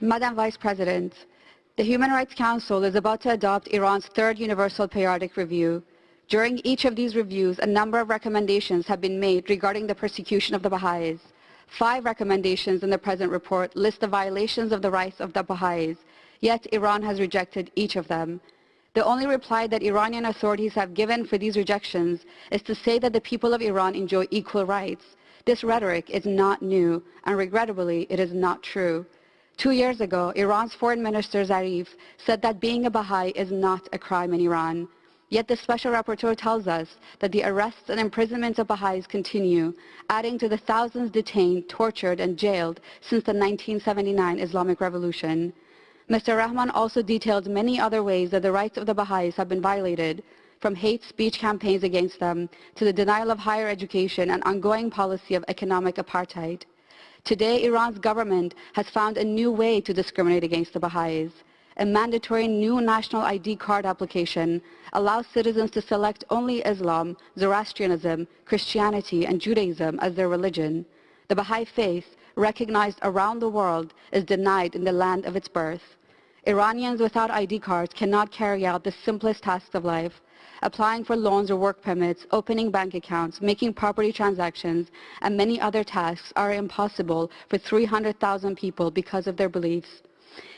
Madam Vice President, the Human Rights Council is about to adopt Iran's third Universal Periodic Review. During each of these reviews, a number of recommendations have been made regarding the persecution of the Baha'is. Five recommendations in the present report list the violations of the rights of the Baha'is, yet Iran has rejected each of them. The only reply that Iranian authorities have given for these rejections is to say that the people of Iran enjoy equal rights. This rhetoric is not new, and regrettably, it is not true. Two years ago, Iran's Foreign Minister Zarif said that being a Baha'i is not a crime in Iran. Yet the special rapporteur tells us that the arrests and imprisonments of Baha'is continue, adding to the thousands detained, tortured, and jailed since the 1979 Islamic Revolution. Mr. Rehman also detailed many other ways that the rights of the Baha'is have been violated, from hate speech campaigns against them to the denial of higher education and ongoing policy of economic apartheid. Today, Iran's government has found a new way to discriminate against the Baha'is. A mandatory new national ID card application allows citizens to select only Islam, Zoroastrianism, Christianity, and Judaism as their religion. The Baha'i faith, recognized around the world, is denied in the land of its birth. Iranians without ID cards cannot carry out the simplest tasks of life, applying for loans or work permits, opening bank accounts, making property transactions, and many other tasks are impossible for 300,000 people because of their beliefs.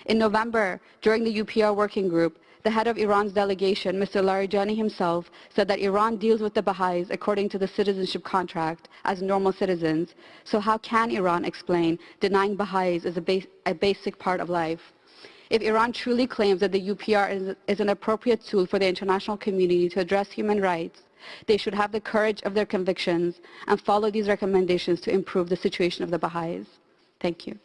In November, during the UPR working group, the head of Iran's delegation, Mr. Larijani himself, said that Iran deals with the Baha'is according to the citizenship contract as normal citizens. So how can Iran explain denying Baha'is as a, ba a basic part of life? If Iran truly claims that the UPR is, is an appropriate tool for the international community to address human rights, they should have the courage of their convictions and follow these recommendations to improve the situation of the Baha'is. Thank you.